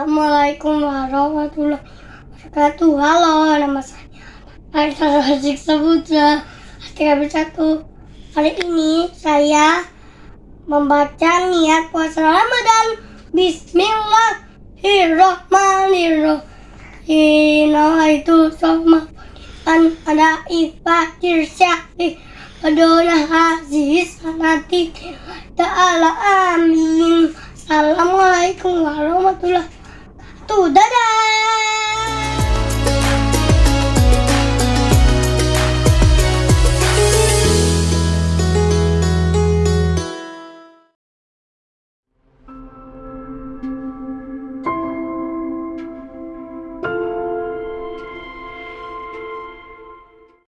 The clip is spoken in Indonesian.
Assalamualaikum warahmatullahi wabarakatuh. Halo, nama saya Aisyah Razik Sabutra. Bersatu hari ini saya membaca niat puasa Ramadan. Bismillahirrahmanirrahim. itu sama an ada ifatir syahri Padona aziz sanati ta'ala amin Assalamualaikum warahmatullahi wabarakatuh Dadah